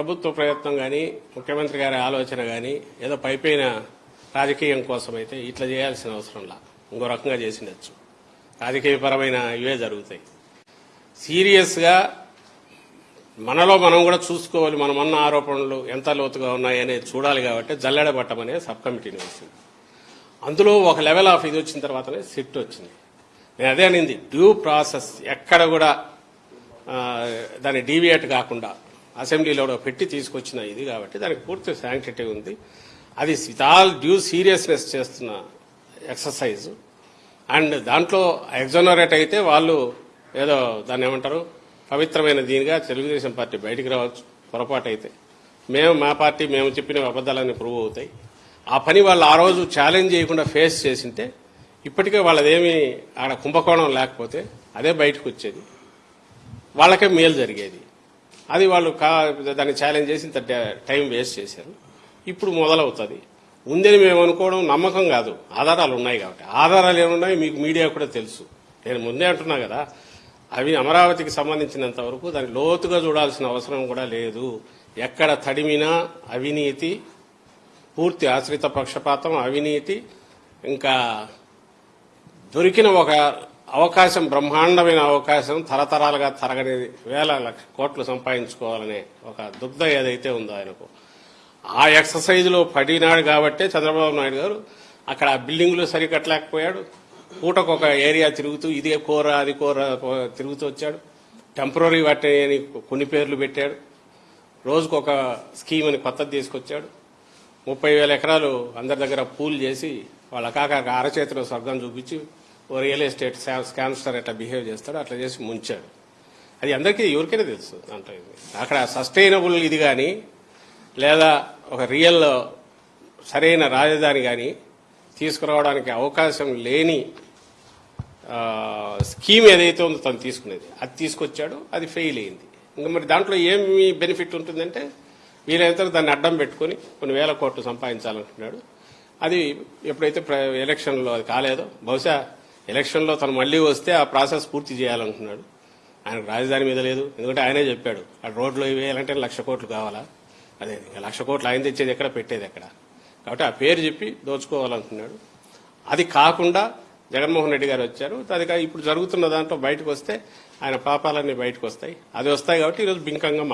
ప్రభుత్వ ప్రయత్నం కానీ ముఖ్యమంత్రి గారి ఆలోచన కానీ ఏదో పైపైన రాజకీయం కోసం అయితే ఇట్లా చేయాల్సిన అవసరంలా ఇంకో రకంగా చేసిండొచ్చు. రాజకీయపరమైన ఇవే జరుగుతాయి. సీరియస్గా మనలో మనం కూడా చూసుకోవాలి. మనం అన్న ఆరోపణలు ఎంత లోతుగా ఉన్నాయి అనేది చూడాలి కాబట్టి జల్లెడ సబ్ కమిటీని వేసింది. అందులో ఒక లెవెల్ ఆఫ్ ఇది వచ్చిన తర్వాతనే సిట్ వచ్చింది. నేను అదే అనింది. డ్యూ ప్రాసెస్ ఎక్కడ కూడా దాన్ని డీవియేట్ కాకుండా అసెంబ్లీలో కూడా పెట్టి తీసుకొచ్చిన ఇది కాబట్టి దానికి పూర్తి శాంక్టిటీ ఉంది. అది విత్ ఆల్ డ్యూ సీరియస్నెస్ చేస్తున్న ఎక్సర్సైజ్ అండ్ దాంట్లో ఎగ్జోనరేట్ అయితే వాళ్ళు ఏదో దాన్ని ఏమంటారు? పవిత్రమైన దీనిగా తెలుగుదేశం పార్టీ బయటికి రావచ్చు పొరపాటు అయితే. మేము మా పార్టీ మేము చెప్పిన అబద్దాలన్నీ ప్రూవ్ అవుతాయి. ఆ పని వాళ్ళు ఆ రోజు ఛాలెంజ్ చేయకుండా ఫేస్ చేసింటే ఇప్పటికే వాళ్ళదేమి ఆడ కుంభకోణం లేకపోతే అదే బయటకు వచ్చేది. వాళ్ళకే మేలు జరిగేది. అది వాళ్ళు కా దాన్ని ఛాలెంజ్ చేసి ఇంత టైం వేస్ట్ చేశారు. ఇప్పుడు మొదలవుతుంది. ఉందని మేము అనుకోవడం నమ్మకం కాదు. ఆధారాలు ఉన్నాయి కాబట్టి. ఆధారాలు ఏమున్నాయి మీకు మీడియా కూడా తెలుసు. నేను ముందే అంటున్నా కదా అవి అమరావతికి సంబంధించినంత వరకు దాన్ని లోతుగా చూడాల్సిన అవసరం కూడా లేదు. ఎక్కడ తడిమినా అవినీతి పూర్తి ఆశ్రిత పక్షపాతం అవినీతి ఇంకా దొరికిన ఒక అవకాశం బ్రహ్మాండమైన అవకాశం తరతరాలుగా తరగని వేల లక్ష కోట్లు సంపాదించుకోవాలనే ఒక దుగ్ధ ఏదైతే ఉందో ఆయనకు. ఆ ఎక్సర్సైజ్లో పడినాడు కాబట్టే చంద్రబాబు నాయుడు గారు అక్కడ ఆ బిల్డింగ్లు సరికట్టలేకపోయాడు. పూటకు ఒక ఏరియా తిరుగుతూ ఇదే కూర అది కూర తిరుగుతూ వచ్చాడు. టెంపరీ వాటిని కొన్ని పేర్లు పెట్టాడు. రోజుకు ఒక స్కీమ్ అని కొత్తది తీసుకొచ్చాడు. ముప్పై వేల ఎకరాలు అందరి దగ్గర పూల్ చేసి వాళ్ళ కాక అరచేతిలో స్వర్గం చూపించి ఓ రియల్ ఎస్టేట్ స్కామ్స్టర్ ఎట్లా బిహేవ్ చేస్తాడో అట్లా చేసి ముంచాడు. అది అందరికీ ఎవరికైనా తెలుసు దాంట్లో ఇది. అక్కడ సస్టైనబుల్ ఇది కానీ లేదా ఒక రియల్ సరైన రాజధాని కానీ తీసుకురావడానికి అవకాశం లేని స్కీమ్ ఏదైతే ఉందో తను తీసుకునేది. అది తీసుకొచ్చాడు అది ఫెయిల్ అయింది. ఇంకా మరి దాంట్లో ఏమి బెనిఫిట్ ఉంటుందంటే వీలైతే దాన్ని అడ్డం పెట్టుకొని కొన్ని వేల కోట్లు సంపాదించాలనుకున్నాడు అది ఎప్పుడైతే ప్ర- ఎలక్షన్లో అది కాలేదో బహుశా ఎలక్షన్లో తను మళ్ళీ వస్తే ఆ ప్రాసెస్ పూర్తి చేయాలనుకున్నాడు. ఆయనకు రాజధాని మీద లేదు. ఎందుకంటే ఆయనే చెప్పాడు ఆ రోడ్లు వేయాలంటే లక్ష కోట్లు కావాలా? అదే ఇంకా లక్ష కోట్లు ఆయన తెచ్చేది ఎక్కడ? పెట్టేది ఎక్కడ? కాబట్టి ఆ పేరు చెప్పి దోచుకోవాలనుకున్నాడు. అది కాకుండా జగన్మోహన్ రెడ్డి గారు వచ్చారు. కా- ఇప్పుడు జరుగుతున్న దాంట్లో బయటకు వస్తే ఆయన పాపాలన్నీ బయటకు వస్తాయి. అది వస్తాయి కాబట్టి ఈరోజు బింకంగా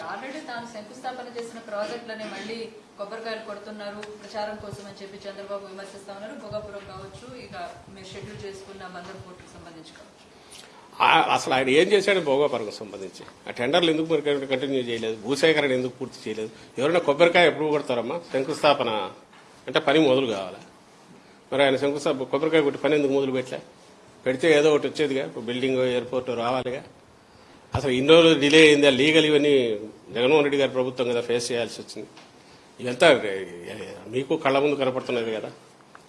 ఆల్రెడీ తాను శంకుస్థాపన చేసిన ప్రాజెక్టులని మళ్ళీ కొబ్బరికాయలు కొడుతున్నారు. ప్రచారం కోసం అని చెప్పి చంద్రబాబు విమర్శిస్తా ఉన్నారు. భోగాపురం కావచ్చు ఇక మీరు షెడ్యూల్ చేసుకున్న పోర్టుకు సంబంధించి కావచ్చు. అసలు ఆయన ఏం చేశాడు భోగాపరకు సంబంధించి? ఆ టెండర్లు ఎందుకు మరి కంటిన్యూ చేయలేదు? భూసేకరణ ఎందుకు పూర్తి చేయలేదు? ఎవరైనా కొబ్బరికాయ ఎప్పుడు కొడతారమ్మా? శంకుస్థాపన అంటే పని మొదలు కావాలా? మరి ఆయన శంకుస్థాపన కొబ్బరికాయ కొట్టి పని ఎందుకు మొదలు పెట్టలే? పెడితే ఏదో ఒకటి వచ్చేదిగా. Building airport రావాలిగా. అసలు ఇన్ని రోజులు డిలే అయింది? లీగల్ ఇవన్నీ జగన్మోహన్ రెడ్డి గారి ప్రభుత్వం కదా ఫేస్ చేయాల్సి వచ్చింది. ఇదంతా మీకు కళ్ళ ముందు కనపడుతున్నది కదా.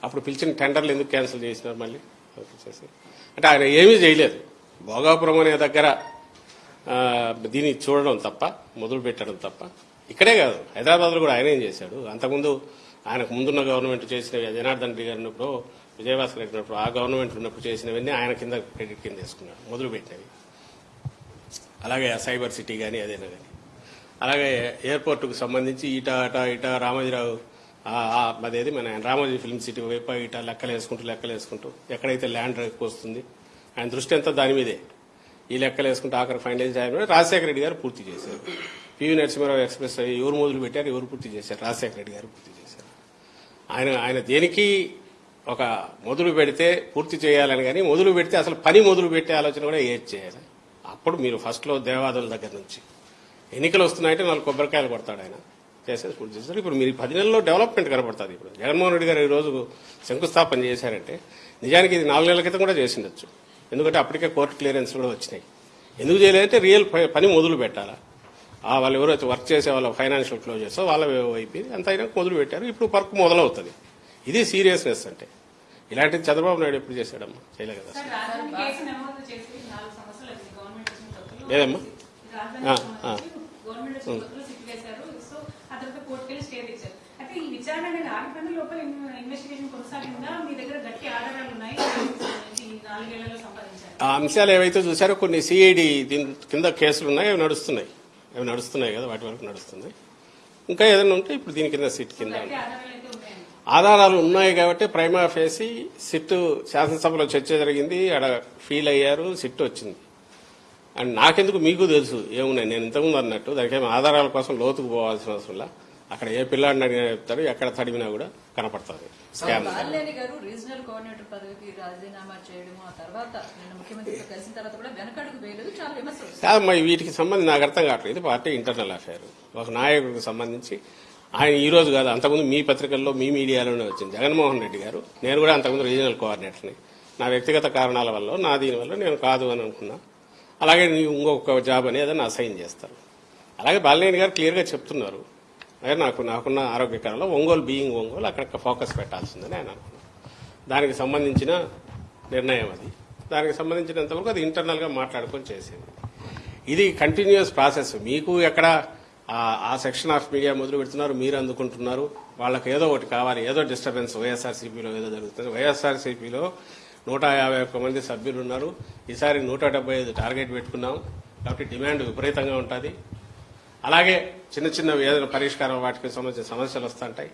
అప్పుడు పిలిచిన టెండర్లు ఎందుకు క్యాన్సిల్ చేసినారు మళ్ళీ? చేసి అంటే ఆయన ఏమీ చేయలేదు. భోగాపురం అనే దగ్గర దీన్ని చూడడం తప్ప మొదలు పెట్టడం తప్ప ఇక్కడే కాదు. హైదరాబాద్లో కూడా ఆయన ఏం చేశాడు? అంతకుముందు ఆయనకు ముందున్న గవర్నమెంట్ చేసినవి జనార్దన్ రెడ్డి గారు ఉన్నప్పుడు విజయభాస్కర్ రెడ్డి ఆ గవర్నమెంట్ ఉన్నప్పుడు చేసినవన్నీ ఆయన కింద క్రెడిట్ కింద వేసుకున్నాడు మొదలుపెట్టినవి అలాగే సైబర్ సిటీ కానీ అదేనా కానీ అలాగే ఎయిర్పోర్టుకు సంబంధించి ఇట అట ఇట రామోజీరావు అదేది మన రామోజీ ఫిల్మ్ సిటీ వైపు ఇట లెక్కలు వేసుకుంటూ లెక్కలు వేసుకుంటూ ఎక్కడైతే ల్యాండ్ వస్తుంది ఆయన దృష్టి అంతా దాని మీదే. ఈ లెక్కలు వేసుకుంటూ ఆఖరి ఫైనల్ చేయడం రాజశేఖర రెడ్డి గారు పూర్తి చేశారు. పివి నరసింహారావు ఎక్స్ప్రెస్ ఎవరు మొదలు పెట్టారు ఎవరు పూర్తి చేశారు? రాజశేఖర రెడ్డి గారు పూర్తి చేశారు. ఆయన ఆయన దేనికి ఒక మొదలు పెడితే పూర్తి చేయాలని కానీ మొదలు పెడితే అసలు పని మొదలు పెట్టే ఆలోచన కూడా ఏది చేయాలి? అప్పుడు మీరు ఫస్ట్లో దేవాదుల దగ్గర నుంచి ఎన్నికలు వస్తున్నాయంటే నాలుగు కొబ్బరికాయలు కొడతాడు ఆయన. చేసేసి పూర్తి చేస్తారు. ఇప్పుడు మీరు పది నెలల్లో డెవలప్మెంట్ కనపడుతుంది ఇప్పుడు. జగన్మోహన్ రెడ్డి గారు ఈ రోజు శంకుస్థాపన చేశారంటే నిజానికి ఇది నాలుగు నెలల క్రితం కూడా చేసిండొచ్చు. ఎందుకంటే అప్పటికే కోర్టు క్లియరెన్స్ కూడా వచ్చినాయి. ఎందుకు చేయలేదంటే రియల్ పని మొదలు పెట్టాలా? వాళ్ళు ఎవరైతే వర్క్ చేసే వాళ్ళ ఫైనాన్షియల్ క్లోజర్స్ వాళ్ళ అయిపోయింది అంత అయినా మొదలు పెట్టారు. ఇప్పుడు వర్క్ మొదలవుతుంది. ఇది సీరియస్నెస్ అంటే. ఇలాంటిది చంద్రబాబు నాయుడు ఎప్పుడు చేశాడమ్మా? చేయలేదు కదా. లేదమ్మా? ఆ అంశాలు ఏవైతే చూసారో కొన్ని సిఐడి దీని కింద కేసులు ఉన్నాయి అవి నడుస్తున్నాయి. అవి నడుస్తున్నాయి కదా వాటి వరకు నడుస్తున్నాయి ఇంకా ఏదైనా ఉంటే ఇప్పుడు దీని కింద సిట్ కింద. ఆధారాలు ఉన్నాయి కాబట్టి ప్రైమా ఫేసి సిట్ శాసనసభలో చర్చ జరిగింది ఆడ ఫీల్ అయ్యారు సిట్ వచ్చింది. అండ్ నాకెందుకు మీకు తెలుసు ఏమున్నాయి? నేను ఇంతకుముందు అన్నట్టు దానికేమో ఆధారాల కోసం లోతుకు పోవాల్సిన అవసరంలా అక్కడ ఏ పిల్లాడిని అడిగినా చెప్తారు ఎక్కడ తడిమినా కూడా కనపడుతుంది స్కామ్ బాలినేని గారు రీజనల్ కోఆర్డినేటర్ పదవికి రాజీనామా చేయడము ఆ తర్వాత నిన్న ముఖ్యమంత్రితో కలిసిన తర్వాత కూడా వెనకడుగు వేయలేదు చాలా విమర్శలు వస్తున్నాయి. కాదు మరి వీటికి సంబంధించి నాకు అర్థం కావట్లేదు ఇది పార్టీ ఇంటర్నల్ అఫైర్. ఒక నాయకుడికి సంబంధించి ఆయన ఈ రోజు కాదు అంతకుముందు మీ పత్రికల్లో మీ మీడియాలోనే వచ్చింది. జగన్మోహన్ రెడ్డి గారు నేను కూడా అంతకుముందు రీజనల్ కోఆర్డినేటర్ని. నా వ్యక్తిగత కారణాల వల్ల నా దీని వల్ల నేను కాదు అని అనుకున్నా. అలాగే ఇంకొక జాబ్ అని ఏదైనా అసైన్ చేస్తారు. అలాగే బాలినేని గారు క్లియర్గా చెప్తున్నారు నాకు నాకున్న ఆరోగ్యకరంలో ఒంగోలు బీయింగ్ ఒంగోలు అక్కడ ఫోకస్ పెట్టాల్సిందని ఆయన అనుకున్నాను దానికి సంబంధించిన నిర్ణయం అది. దానికి సంబంధించినంతవరకు అది ఇంటర్నల్గా మాట్లాడుకొని చేసేది. ఇది కంటిన్యూస్ ప్రాసెస్. మీకు ఎక్కడ ఆ- సెక్షన్ ఆఫ్ మీడియా మొదలు పెడుతున్నారు మీరు అందుకుంటున్నారు వాళ్ళకి ఏదో ఒకటి కావాలి ఏదో డిస్టర్బెన్స్ వైఎస్ఆర్సీపీలో ఏదో జరుగుతుంది. వైఎస్ఆర్సీపీలో నూట యాభై ఒక్క మంది సభ్యులు ఉన్నారు. ఈసారి నూట డెబ్బై ఐదు టార్గెట్ పెట్టుకున్నాం. కాబట్టి డిమాండ్ విపరీతంగా ఉంటుంది. అలాగే చిన్న చిన్న ఏదైనా పరిష్కారం వాటికి సంబంధించిన సమస్యలు వస్తుంటాయి.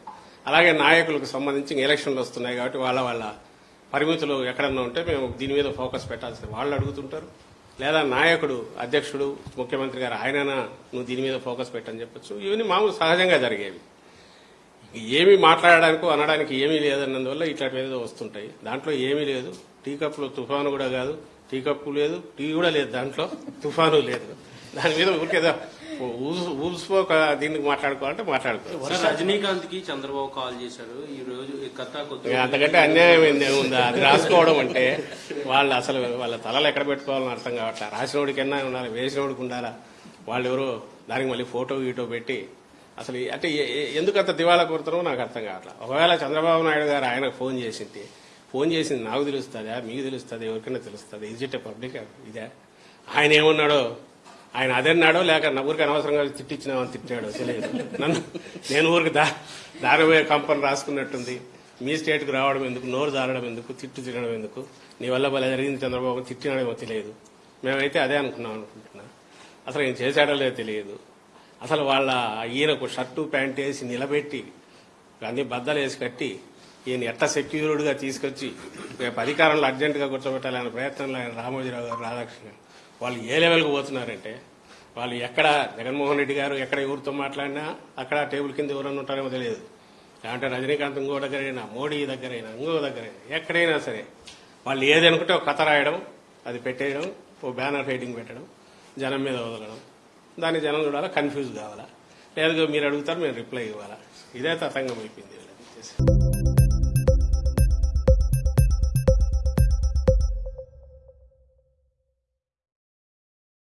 అలాగే నాయకులకు సంబంధించి ఎలక్షన్లు వస్తున్నాయి కాబట్టి వాళ్ళ వాళ్ళ పరిమితులు ఎక్కడన్నా ఉంటే మేము దీని మీద ఫోకస్ పెట్టాల్సింది. వాళ్ళు అడుగుతుంటారు. లేదా నాయకుడు అధ్యక్షుడు ముఖ్యమంత్రి గారు ఆయననా నువ్వు దీని మీద ఫోకస్ పెట్టని చెప్పొచ్చు. ఇవన్నీ మామూలు సహజంగా జరిగేవి. ఏమీ మాట్లాడడానికి అనడానికి ఏమీ లేదన్నందువల్ల ఇట్లాంటి ఏదో వస్తుంటాయి. దాంట్లో ఏమీ లేదు. టీ కప్పులో తుఫాను కూడా కాదు. టీ కప్పు లేదు. టీ కూడా లేదు. దాంట్లో తుఫాను లేదు. దాని మీద ఊరికేదో ఊసిపోక దీనికి మాట్లాడుకోవాలంటే మాట్లాడుకో. సార్ రజనీకాంత్కి చంద్రబాబు కాల్ చేశారు ఈ రోజు కథ అంతకంటే అన్యాయం ఏంది ఉందా అది రాసుకోవడం అంటే వాళ్ళు అసలు వాళ్ళ తలలు ఎక్కడ పెట్టుకోవాలని అర్థం కావట్లే. రాసినోడికన్నా ఉండాలి వేసినోడికి ఉండాలా? వాళ్ళు ఎవరో దానికి మళ్ళీ ఫోటో గీటో పెట్టి అసలు అంటే ఎందుకు అంత దివాలా కొడుతున్నారో నాకు అర్థం కావట్లే. ఒకవేళ చంద్రబాబు నాయుడు గారు ఆయనకు ఫోన్ చేసింది ఫోన్ చేసింది నాకు తెలుస్తుందా? మీకు తెలుస్తుంది? ఎవరికైనా తెలుస్తుంది? ఇజ్ ఇట్ పబ్లిక్ ఇదే? ఆయన ఏమన్నాడో ఆయన అదన్నాడో లేక నా ఊరికి అనవసరంగా తిట్టించినామని తిట్టాడో తెలియదు. నన్ను నేను ఊరికి దా దారిపోయే కంపెనీ రాసుకున్నట్టుంది. మీ స్టేట్కి రావడం ఎందుకు? నోరు జారడం ఎందుకు? తిట్టు తినడం ఎందుకు? నీ వల్ల భలే జరిగింది చంద్రబాబు తిట్టినాడేమో తెలియదు. మేమైతే అదే అనుకున్నాం అనుకుంటున్నా. అసలు ఏం చేశాడో లేదో తెలియదు. అసలు వాళ్ళ ఈయనకు షర్టు ప్యాంట్ వేసి నిలబెట్టి అన్ని బద్దలు వేసి కట్టి ఈయన ఎట్ట సెక్యూర్డ్గా తీసుకొచ్చి రేపు అధికారంలో అర్జెంటుగా కూర్చోబెట్టాలనే ప్రయత్నంలో ఆయన రామోజీరావు గారు రాధాకృష్ణ గారు. వాళ్ళు ఏ లెవెల్కి పోతున్నారంటే వాళ్ళు ఎక్కడ జగన్మోహన్ రెడ్డి గారు ఎక్కడ ఎవరితో మాట్లాడినా అక్కడ టేబుల్ కింద ఎవరన్నా ఉంటారేమో తెలియదు. అంటే రజనీకాంత్ ఇంకో దగ్గరైనా మోడీ దగ్గరైనా ఇంకో దగ్గరైనా ఎక్కడైనా సరే. వాళ్ళు ఏదనుకుంటే ఒక కథ రాయడం అది పెట్టేయడం ఓ బ్యానర్ హెడ్డింగ్ పెట్టడం జనం మీద వదలడం. దాన్ని జనం చూడాలా కన్ఫ్యూజ్ కావాలా? లేదు మీరు అడుగుతారు మేము రిప్లై ఇవ్వాలా? ఇదే తతంగం అయిపోయింది